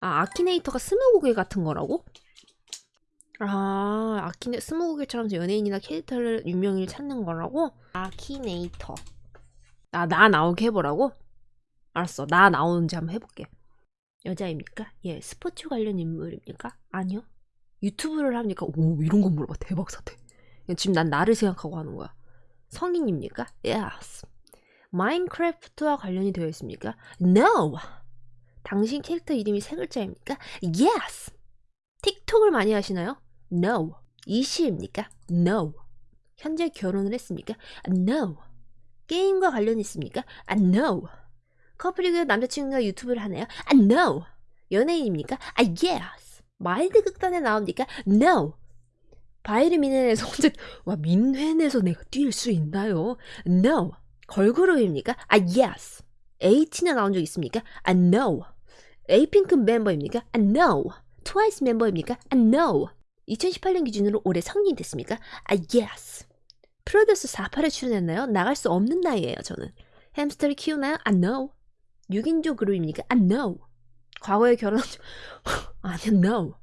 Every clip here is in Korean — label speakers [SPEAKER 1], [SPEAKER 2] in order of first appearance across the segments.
[SPEAKER 1] 아, 아키네이터가 스무고개 같은 거라고? 아, 아키네, 스무고개처럼 연예인이나 캐릭터를 유명인을 찾는 거라고? 아키네이터. 아, 나 나오게 해보라고? 알았어. 나 나오는지 한번 해볼게. 여자입니까? 예, 스포츠 관련 인물입니까? 아니요. 유튜브를 합니까? 오, 이런 거 물어봐. 대박 사태. 지금 난 나를 생각하고 하는 거야. 성인입니까? Yes. 마인크래프트와 관련이 되어 있습니까? No. 당신 캐릭터 이름이 세 글자입니까? Yes. 틱톡을 많이 하시나요? No. 이시입니까? No. 현재 결혼을 했습니까? No. 게임과 관련이 있습니까? No. 커플이고 남자친구가 유튜브를 하나요? No. 연예인입니까? Yes. 마일드 극단에 나옵니까? No. 바이를 민회에서 혼자 와 민회에서 내가 뛸 수 있나요? No. 걸그룹입니까? 아 yes. 에이틴에 나온 적 있습니까? 아 no. 에이핑크 멤버입니까? 아 no. 트와이스 멤버입니까? 아 no. 2018년 기준으로 올해 성인 됐습니까? 아 yes. 프로듀스 48에 출연했나요? 나갈 수 없는 나이에요 저는. 햄스터를 키우나요? 아 no. 6인조 그룹입니까? 아 no. 과거에 결혼한 적 아니요 no.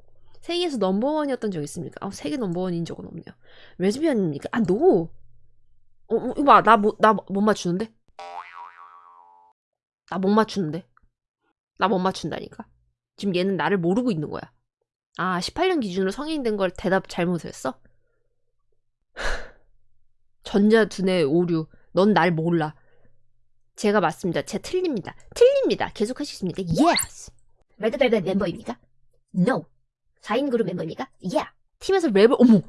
[SPEAKER 1] 세계에서 number one이었던 적 있습니까? 아, 세계 number one인 적은 없네요. 레즈비언입니까? 아, no. 어, 어, 이거 봐. 나, 뭐, 나 못 맞추는데? 나 못 맞추는데? 나 못 맞춘다니까? 지금 얘는 나를 모르고 있는 거야. 아, 18년 기준으로 성인 된 걸 대답 잘못했어? 전자 두뇌 오류. 넌 날 몰라. 제가 맞습니다. 제가 틀립니다. 틀립니다. 계속 하시겠습니까? Yes. 레드벨벳 멤버입니까? No. 4인 그룹 멤버입니까? Yeah. 팀에서 랩을 어머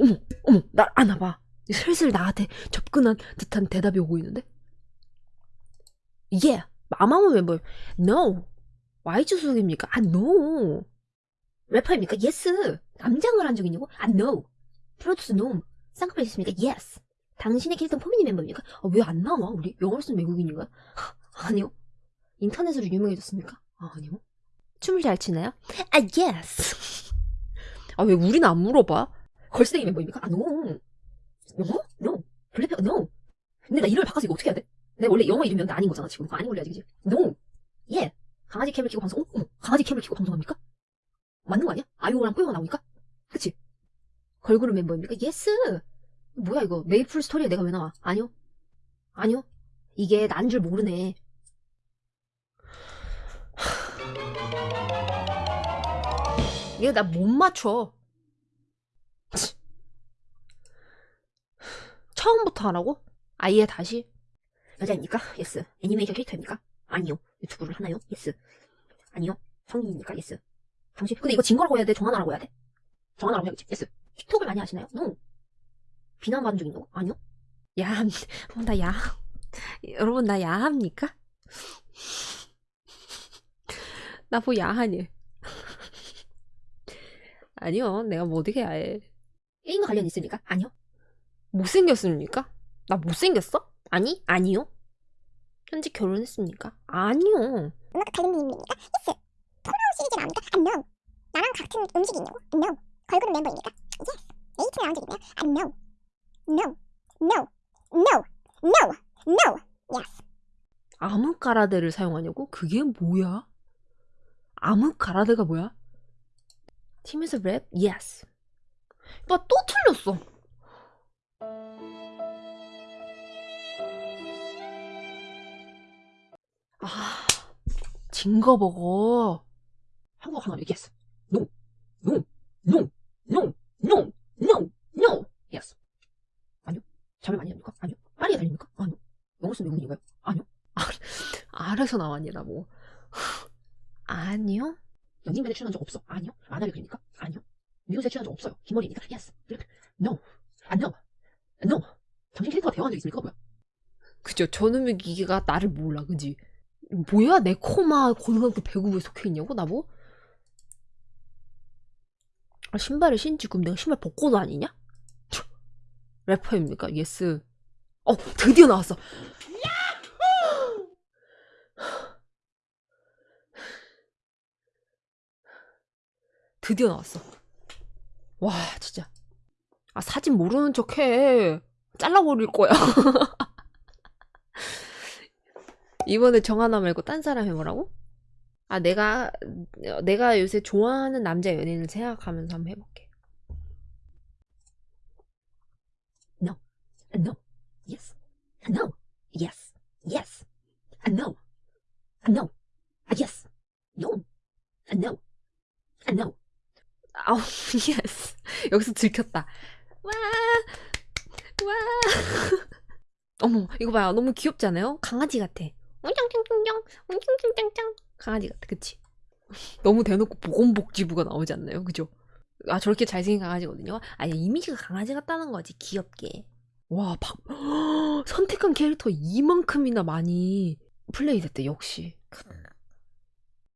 [SPEAKER 1] 어머 어머 날 안아봐. 슬슬 나한테 접근한 듯한 대답이 오고 있는데? Yeah. 마마무 멤버. No. Y주 소속입니까? 아 no. 래퍼입니까? Yes. 남장을 한 적 있냐고? 아 no. 프로듀스 no. 쌍꺼풀 있습니까? Yes. 당신의 캐릭터 포미니 멤버입니까? 아, 왜 안 나와? 우리 영어를 쓴 외국인인가? 아니요. 인터넷으로 유명해졌습니까? 아, 아니요. 춤을 잘 추나요? 아, yes. 아, 왜 우리는 안 물어봐? 걸스데이 멤버입니까? 아, no. 영어? No. 블랙핑, no. 근데 나 이름을 바꿔서 이거 어떻게 해야 돼? 내가 원래 영어 이름이었는데 아닌 거잖아, 지금. 그거 아닌 걸로 해야지, 그지? No. Yeah. 강아지 cam을 키고 방송, 어? 어. 강아지 cam을 키고 방송합니까? 맞는 거 아니야? 아이오랑 뽀요가 나옵니까? 그치? 걸그룹 멤버입니까? Yes. 뭐야, 이거. 메이플 스토리에 내가 왜 나와? 아니요. 아니요. 얘 난 줄 모르네. 얘 나 못 맞춰. 처음부터 하라고? 아예 다시? 여자입니까? yes. 애니메이션 캐릭터입니까? 아니요. 유튜브를 하나요? yes. 아니요. 성인입니까? yes. 당신, 근데 이거 증거라고 해야 돼? 정하나라고 해야 돼? 정하나라고 해야겠지? yes. 틱톡을 많이 하시나요? no. 비난받은 적 있냐고? 아니요. 야함, 어, 나 야함. 여러분, 나 야합니까? 나 뭐 야하니? 아니요, 내가 뭐 어떻게 해. 게임과 관련 있습니까? 아니요. 못생겼습니까? 나 못생겼어? 아니, 아니요. 현재 결혼했습니까? 아니요.
[SPEAKER 2] 음악 관련 인물입니까? yes. 폴아웃 시리즈 나옵니까? 아, no. 나랑 같은 음식이 있냐고? No. 걸그룹 멤버입니까? Yes. 에이틴 나온 적 있나요? 아, no. No. No. No. No. No. Yes.
[SPEAKER 1] 암흑가라데를 사용하냐고? 그게 뭐야? 암흑가라데가 뭐야? 팀에서 랩? Yes. 오빠 또 틀렸어. 아, 증거 먹어. 한국 하나 얘기했어. No, no, no, no, no, no, no. Yes. 아니요. 자매 많이 합니까? 아니요. 파리에 달립니까? 아니요. 영어 쓰는 외국인인가요? 아니요. 아, 알아서 나왔니, 나 뭐. 아니요. 연인밴에 출연한 적 없어. 아니요. 아나를 그립니까? 아니요. 미국에 출연한 적 없어요. 김머리입니까? Yes. No. 안 no. No. 당신 캐릭터가 대화한 적 있습니까? 뭐야? 그죠. 저놈의 기계가 나를 몰라, 그지? 뭐야? 네코마 고등학교 배구부에 속해 있냐고? 나보? 아, 신발을 신지 그럼 내가 신발 벗고 다니냐? 래퍼입니까? yes. 어, 드디어 나왔어. 드디어 나왔어. 와, 진짜. 아, 사진 모르는 척 해. 잘라버릴 거야. 이번에 정하나 말고 딴 사람 해보라고? 아 내가 어, 내가 요새 좋아하는 남자 연예인을 생각하면서 한번 해볼게. No, no, yes, no, yes, yes, no, no, yes, no, no, no. 아우 yes. 여기서 들켰다. 와, 와. 어머 이거 봐요. 너무 귀엽지 않아요? 강아지 같아. 웅짱짱짱짱, 웅짱짱짱짱. 강아지 같아, 그치? 너무 대놓고 보건복지부가 나오지 않나요? 그죠? 아, 저렇게 잘생긴 강아지거든요? 아니, 이미지가 강아지 같다는 거지, 귀엽게. 와, 박, 선택한 캐릭터 이만큼이나 많이 플레이 됐대, 역시. 크,